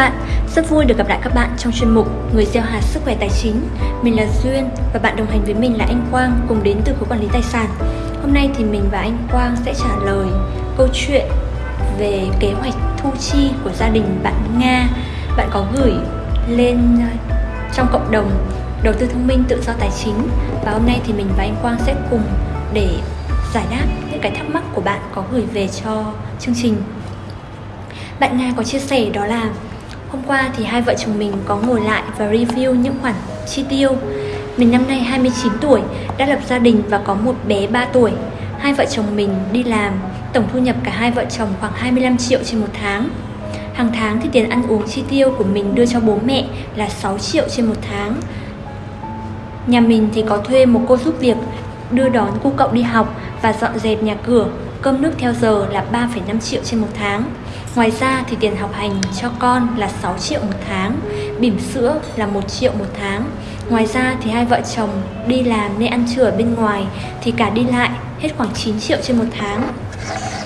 bạn, rất vui được gặp lại các bạn trong chuyên mục Người gieo hạt sức khỏe tài chính. Mình là Duyên và bạn đồng hành với mình là anh Quang cùng đến từ khối quản lý tài sản. Hôm nay thì mình và anh Quang sẽ trả lời câu chuyện về kế hoạch thu chi của gia đình bạn Nga. Bạn có gửi lên ờ, trong cộng đồng đầu tư thông minh tự do tài chính và hôm nay thì mình và anh Quang sẽ cùng để giải đáp những cái thắc mắc của bạn có gửi về cho chương trình bạn Nga có chia sẻ đó là Hôm qua thì hai vợ chồng mình có ngồi lại và review những khoản chi tiêu. Mình năm nay 29 tuổi, đã lập gia đình và có một bé 3 tuổi. Hai vợ chồng mình đi làm, tổng thu nhập cả hai vợ chồng khoảng 25 triệu trên một tháng. Hàng tháng thì tiền ăn uống chi tiêu của mình đưa cho bố mẹ là 6 triệu trên một tháng. Nhà mình thì có thuê một cô giúp việc đưa đón cô cậu đi học và dọn dẹp nhà cửa cơm nước theo giờ là 3,5 triệu trên một tháng. Ngoài ra thì tiền học hành cho con là 6 triệu một tháng, bỉm sữa là 1 triệu một tháng. Ngoài ra thì hai vợ chồng đi làm nên ăn trưa ở bên ngoài thì cả đi lại hết khoảng 9 triệu trên một tháng.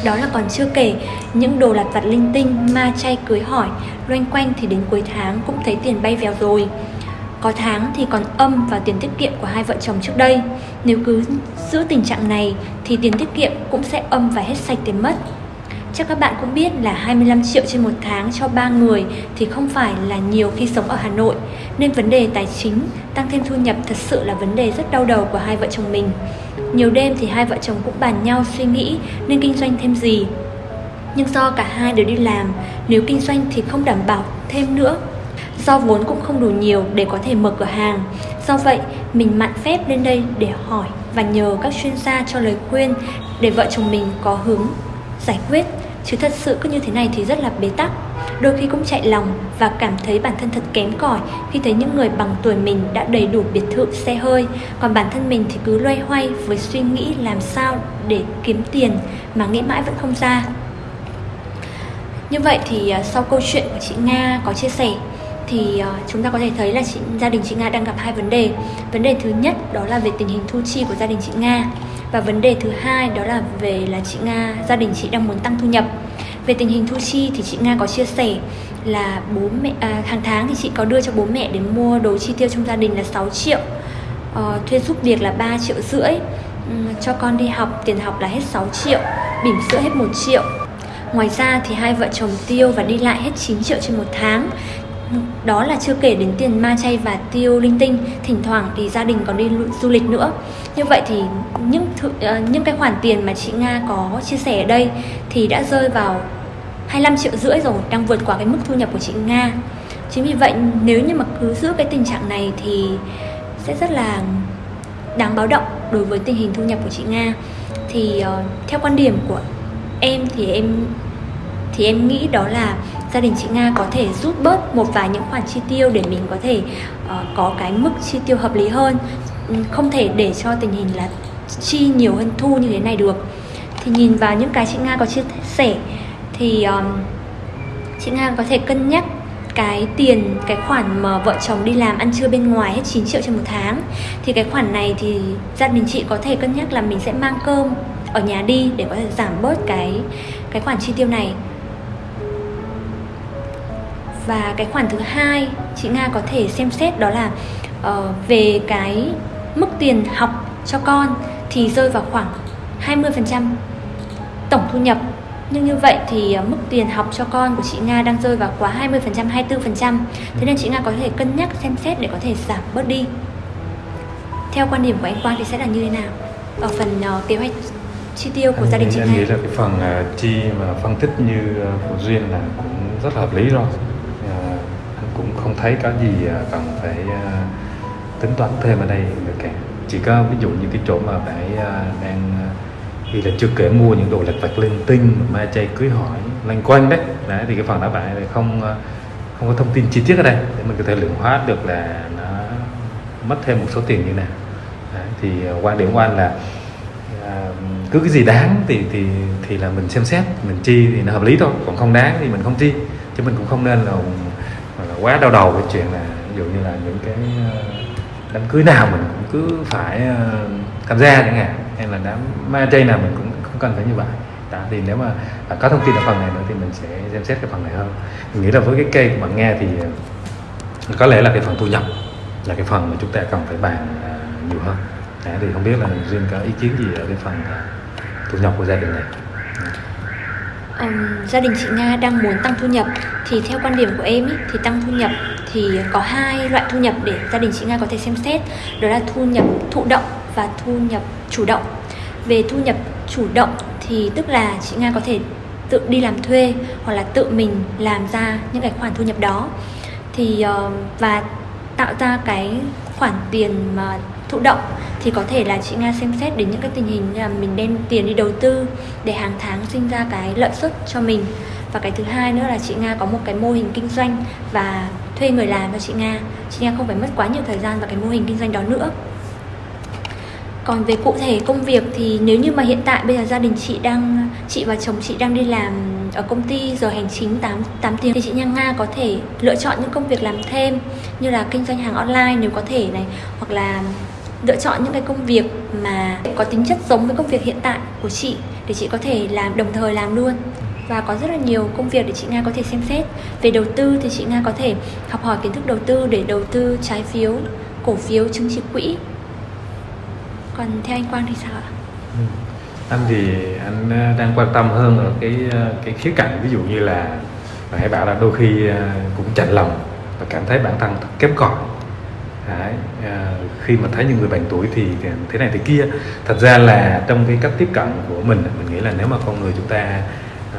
Đó là còn chưa kể những đồ lặt vặt linh tinh, ma chay cưới hỏi, loanh quanh thì đến cuối tháng cũng thấy tiền bay vèo rồi. Có tháng thì còn âm vào tiền tiết kiệm của hai vợ chồng trước đây. Nếu cứ giữ tình trạng này thì tiền tiết kiệm cũng sẽ âm và hết sạch tiền mất. Chắc các bạn cũng biết là 25 triệu trên một tháng cho ba người thì không phải là nhiều khi sống ở Hà Nội Nên vấn đề tài chính, tăng thêm thu nhập thật sự là vấn đề rất đau đầu của hai vợ chồng mình Nhiều đêm thì hai vợ chồng cũng bàn nhau suy nghĩ nên kinh doanh thêm gì Nhưng do cả hai đều đi làm, nếu kinh doanh thì không đảm bảo thêm nữa Do vốn cũng không đủ nhiều để có thể mở cửa hàng. Do vậy, mình mạn phép lên đây để hỏi và nhờ các chuyên gia cho lời khuyên để vợ chồng mình có hướng giải quyết. Chứ thật sự cứ như thế này thì rất là bế tắc. Đôi khi cũng chạy lòng và cảm thấy bản thân thật kém cỏi khi thấy những người bằng tuổi mình đã đầy đủ biệt thự xe hơi. Còn bản thân mình thì cứ loay hoay với suy nghĩ làm sao để kiếm tiền mà nghĩ mãi vẫn không ra. Như vậy thì à, sau câu chuyện của chị nga có chia sẻ thì uh, chúng ta có thể thấy là chị, gia đình chị Nga đang gặp hai vấn đề. Vấn đề thứ nhất đó là về tình hình thu chi của gia đình chị Nga và vấn đề thứ hai đó là về là chị Nga gia đình chị đang muốn tăng thu nhập. Về tình hình thu chi thì chị Nga có chia sẻ là bố mẹ à, hàng tháng thì chị có đưa cho bố mẹ để mua đồ chi tiêu trong gia đình là 6 triệu. Uh, thuê giúp việc là 3 triệu rưỡi. Um, cho con đi học tiền học là hết 6 triệu, bỉm sữa hết 1 triệu. Ngoài ra thì hai vợ chồng tiêu và đi lại hết 9 triệu trên một tháng đó là chưa kể đến tiền ma chay và tiêu linh tinh. Thỉnh thoảng thì gia đình còn đi du lịch nữa. Như vậy thì những th- ờ, những cái khoản tiền mà chị nga có chia sẻ ở đây thì đã rơi vào 25 triệu rưỡi rồi đang vượt qua cái mức thu nhập của chị nga. Chính vì vậy nếu như mà cứ giữ cái tình trạng này thì sẽ rất là đáng báo động đối với tình hình thu nhập của chị nga. Thì uh, theo quan điểm của em thì em thì em nghĩ đó là gia đình chị Nga có thể rút bớt một vài những khoản chi tiêu để mình có thể uh, có cái mức chi tiêu hợp lý hơn. Ừ, không thể để cho tình hình là chi nhiều hơn thu như thế này được. Thì nhìn vào những cái chị Nga có chia sẻ thì um, chị Nga có thể cân nhắc cái tiền cái khoản mà vợ chồng đi làm ăn trưa bên ngoài hết 9 triệu trên một tháng. Thì cái khoản này thì gia đình chị có thể cân nhắc là mình sẽ mang cơm ở nhà đi để có thể giảm bớt cái cái khoản chi tiêu này và cái khoản thứ hai chị nga có thể xem xét đó là uh, về cái mức tiền học cho con thì rơi vào khoảng 20% tổng thu nhập. Nhưng như vậy thì uh, mức tiền học cho con của chị Nga đang rơi vào quá 20%, 24% Thế nên chị Nga có thể cân nhắc xem xét để có thể giảm bớt đi. Theo quan điểm của anh Quang thì sẽ là như thế nào? Ở phần uh, kế hoạch chi tiêu của anh, gia đình chị Nga. Em nghĩ là cái phần uh, chi mà phân tích như uh, của Duyên là cũng rất là hợp lý rồi không thấy có gì à, cần phải à, tính toán thêm ở đây được cả chỉ có ví dụ như cái chỗ mà phải à, đang thì là chưa kể mua những đồ lặt vặt linh tinh ma chay cưới hỏi lanh quanh đấy. Đấy thì cái phần đó bạn không không có thông tin chi tiết ở đây. Để mình có thể lượng hóa được là nó mất thêm một số tiền như nào. Đấy, thì quan điểm của anh là cứ cái gì đáng thì thì thì là mình xem xét mình chi thì nó hợp lý thôi. Còn không đáng thì mình không chi chứ mình cũng không nên là quá đau đầu cái chuyện là ví dụ như là những cái ờ, đám cưới nào mình cũng cứ phải ờ, tham gia chẳng hạn hay là đám ma chay nào mình cũng không cần phải như vậy. Đó thì nếu mà bạn có thông tin ở phần này nữa thì mình sẽ xem xét cái phần này hơn. Mình nghĩ là với cái cây của bạn nghe thì ờ, có lẽ là cái phần thu nhập là cái phần mà chúng ta cần phải bàn nhiều hơn. Đấy, thì không biết là riêng có ý kiến gì ở cái phần thu nhập của gia đình này um, gia đình chị Nga đang muốn tăng thu nhập. Thì theo quan điểm của em ý, thì tăng thu nhập thì có hai loại thu nhập để gia đình chị Nga có thể xem xét. Đó là thu nhập thụ động và thu nhập chủ động. Về thu nhập chủ động thì tức là chị Nga có thể tự đi làm thuê hoặc là tự mình làm ra những cái khoản thu nhập đó. Thì uh, và tạo ra cái khoản tiền mà thụ động thì có thể là chị Nga xem xét đến những cái tình hình như là mình đem tiền đi đầu tư để hàng tháng sinh ra cái lợi suất cho mình. Và cái thứ hai nữa là chị Nga có một cái mô hình kinh doanh và thuê người làm cho chị Nga. Chị Nga không phải mất quá nhiều thời gian vào cái mô hình kinh doanh đó nữa. Còn về cụ thể công việc thì nếu như mà hiện tại bây giờ gia đình chị đang chị và chồng chị đang đi làm ở công ty giờ hành chính 8, 8 tiếng thì chị Nha Nga có thể lựa chọn những công việc làm thêm như là kinh doanh hàng online nếu có thể này hoặc là lựa chọn những cái công việc mà có tính chất giống với công việc hiện tại của chị để chị có thể làm, đồng thời làm luôn và có rất là nhiều công việc để chị Nga có thể xem xét về đầu tư thì chị Nga có thể học hỏi kiến thức đầu tư để đầu tư trái phiếu, cổ phiếu, chứng chỉ quỹ còn theo anh Quang thì sao ạ? Ừ. Anh thì anh ờ, đang quan tâm hơn ở cái ờ, cái khía cạnh, ví dụ như là hãy bảo là đôi khi ờ, cũng chạnh lòng và cảm thấy bản thân kém cỏi Đấy, à, khi mà thấy những người bạn tuổi thì thế này thế kia. Thật ra là trong cái cách tiếp cận của mình mình nghĩ là nếu mà con người chúng ta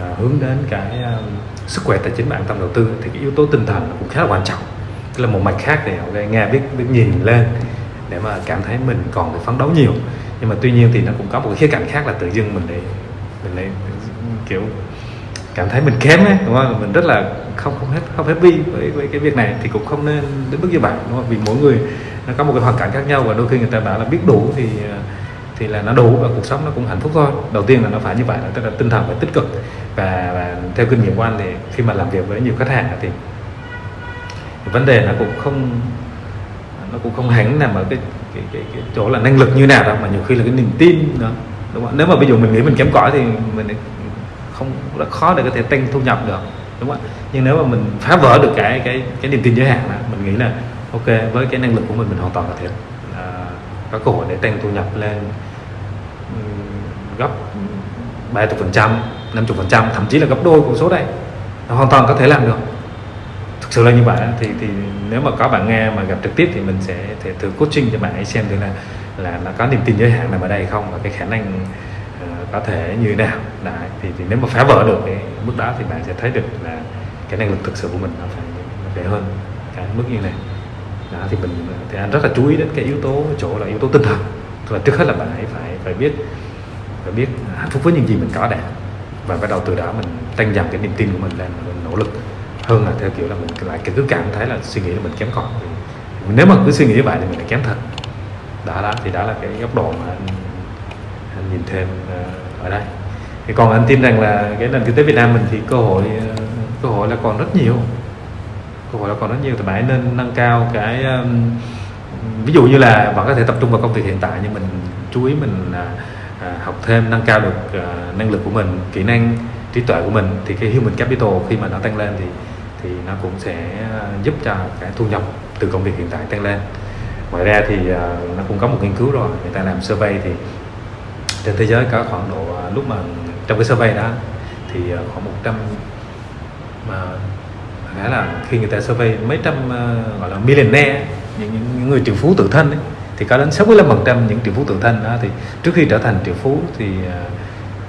à, hướng đến cái à, sức khỏe tài chính bản tâm đầu tư thì cái yếu tố tinh thần cũng khá là quan trọng. Tức là một mạch khác để okay, nghe biết biết nhìn lên để mà cảm thấy mình còn phải phấn đấu nhiều. Nhưng mà tuy nhiên thì nó cũng có một cái khía cạnh khác là tự dưng mình lại mình lại kiểu cảm thấy mình kém ấy đúng không? Mình rất là không không hết không happy với với cái việc này thì cũng không nên đến mức như vậy đúng không? Vì mỗi người nó có một cái hoàn cảnh khác nhau và đôi khi người ta bảo là biết đủ thì thì là nó đủ và cuộc sống nó cũng hạnh phúc thôi. Đầu tiên là nó phải như vậy tức là tinh thần phải tích cực. Và, và theo kinh nghiệm của anh thì khi mà làm việc với nhiều khách hàng thì vấn đề nó cũng không nó cũng không hẳn nằm ở cái cái, cái, cái chỗ là năng lực như nào đâu mà nhiều khi là cái niềm tin đó đúng không? nếu mà ví dụ mình nghĩ mình kém cỏi thì mình không rất khó để có thể tăng thu nhập được đúng không nhưng nếu mà mình phá vỡ được cái cái cái niềm tin giới hạn là mình nghĩ là ok với cái năng lực của mình mình hoàn toàn có thể uh, có cơ hội để tăng thu nhập lên gấp 30 phần trăm 50 phần trăm thậm chí là gấp đôi con số đây hoàn toàn có thể làm được. Thực sự là như vậy thì thì nếu mà có bạn nghe mà gặp trực tiếp thì mình sẽ thể thử coaching cho bạn ấy xem thử là là nó có niềm tin giới hạn nằm ở đây không và cái khả năng có thể như thế nào. Đấy, thì, thì nếu mà phá vỡ được cái mức đó thì bạn sẽ thấy được là cái năng lực thực sự của mình nó phải để hơn cái mức như này. Đó, thì mình thì anh rất là chú ý đến cái yếu tố chỗ là yếu tố tinh thần. Tức là trước hết là bạn ấy phải phải biết phải biết hạnh phúc với những gì mình có đã. Và bắt đầu từ đó mình tăng dần cái niềm tin của mình lên mình nỗ lực hơn là theo kiểu là mình lại cứ cảm thấy là suy nghĩ là mình kém cỏi. Nếu mà cứ suy nghĩ như vậy thì mình lại kém thật. Đó đó thì đó là cái góc độ mà anh, anh nhìn thêm uh, ở đây. Thì còn anh tin rằng là cái nền kinh tế Việt Nam mình thì cơ hội ờ, cơ hội là còn rất nhiều. Cơ hội là còn rất nhiều. Thì bạn nên nâng cao cái um, ví dụ như là bạn có thể tập trung vào công việc hiện tại nhưng mình chú ý mình à, à, học thêm nâng cao được à, năng lực của mình kỹ năng trí tuệ của mình thì cái human capital khi mà nó tăng lên thì thì nó cũng sẽ ờ, giúp cho cái thu nhập từ công việc hiện tại tăng lên. Ngoài ra thì uh, nó cũng có một nghiên cứu rồi. Người ta làm survey thì trên thế giới có khoảng độ à, lúc mà trong cái survey đó thì à, khoảng 100 mà nghĩa là khi người ta survey mấy trăm uh, gọi là millionaire những, những người triệu phú tự thân ấy, thì có đến 65% những triệu phú tự thân đó thì trước khi trở thành triệu phú thì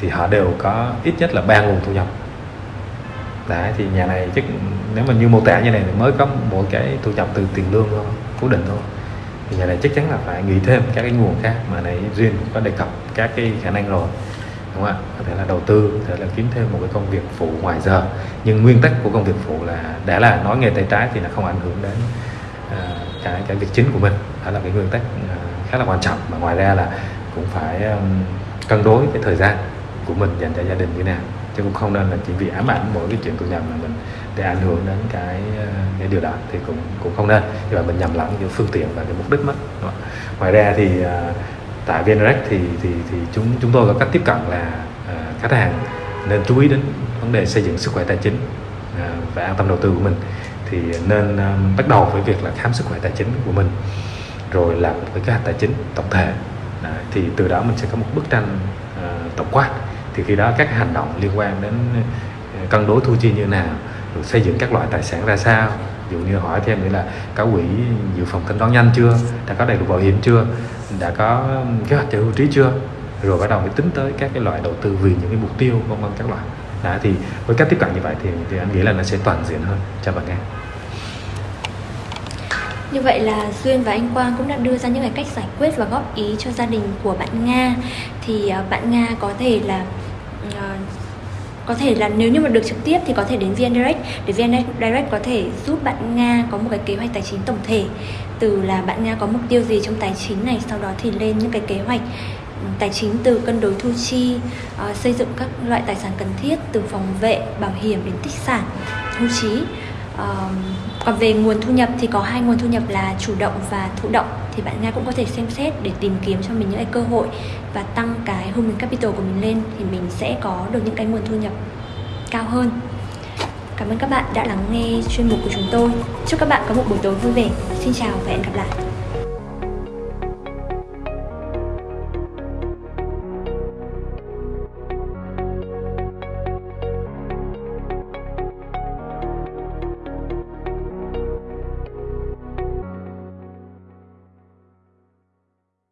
thì họ đều có ít nhất là ba nguồn thu nhập. Đấy, thì nhà này chắc nếu mà như mô tả như này thì mới có một cái thu nhập từ tiền lương thôi cố định thôi. Thì nhà này chắc chắn là phải nghĩ thêm các cái nguồn khác mà này duyên có đề cập các cái khả năng rồi đúng không ạ? Có thể là đầu tư có thể là kiếm thêm một cái công việc phụ ngoài giờ. Nhưng nguyên tắc của công việc phụ là đã là nói nghề tay trái thì là không ảnh hưởng đến uh, cái cái việc chính của mình. Đó là cái nguyên tắc uh, khá là quan trọng. Mà ngoài ra là cũng phải um, cân đối cái thời gian của mình dành cho gia đình như thế nào. Chứ cũng không nên là chỉ vì ám ảnh mỗi cái chuyện thu nhập mà mình để ảnh hưởng đến cái ờ, cái điều đó thì cũng cũng không nên. Nhưng mà mình nhầm lẫn giữa phương tiện và cái mục đích mất ngoài ra thì uh, tại VNREX thì thì thì chúng chúng tôi có cách tiếp cận là uh, khách hàng nên chú ý đến vấn đề xây dựng sức khỏe tài chính uh, và an tâm đầu tư của mình. Thì nên um, bắt đầu với việc là khám sức khỏe tài chính của mình rồi làm một cái kế hoạch tài chính tổng thể. Uh, thì từ đó mình sẽ có một bức tranh uh, tổng quát. Thì khi đó các hành động liên quan đến cân đối thu chi như thế nào rồi xây dựng các loại tài sản ra sao. Ví dụ như hỏi thêm nữa là có quỹ dự phòng thanh toán nhanh chưa? Đã có đầy đủ bảo hiểm chưa? Đã có kế hoạch cho hưu trí chưa? Rồi bắt đầu mới tính tới các cái loại đầu tư vì những cái mục tiêu vân vân các loại. Đó thì với cách tiếp cận như vậy thì, thì anh nghĩ là nó sẽ toàn diện hơn. Cho bạn nghe như vậy là Duyên và anh Quang cũng đã đưa ra những cái cách giải quyết và góp ý cho gia đình của bạn Nga. Thì à, bạn Nga có thể là à, có thể là nếu như mà được trực tiếp thì có thể đến VN Direct để VN Direct có thể giúp bạn Nga có một cái kế hoạch tài chính tổng thể. Từ là bạn Nga có mục tiêu gì trong tài chính này sau đó thì lên những cái kế hoạch ừ, tài chính từ cân đối thu chi uh, xây dựng các loại tài sản cần thiết từ phòng vệ bảo hiểm đến tích sản hưu trí uh, còn về nguồn thu nhập thì có hai nguồn thu nhập là chủ động và thụ động thì bạn Nga cũng có thể xem xét để tìm kiếm cho mình những cái cơ hội và tăng cái human capital của mình lên thì mình sẽ có được những cái nguồn thu nhập cao hơn Cảm ơn các bạn đã lắng nghe chuyên mục của chúng tôi. Chúc các bạn có một buổi tối vui vẻ. Xin chào và hẹn gặp lại.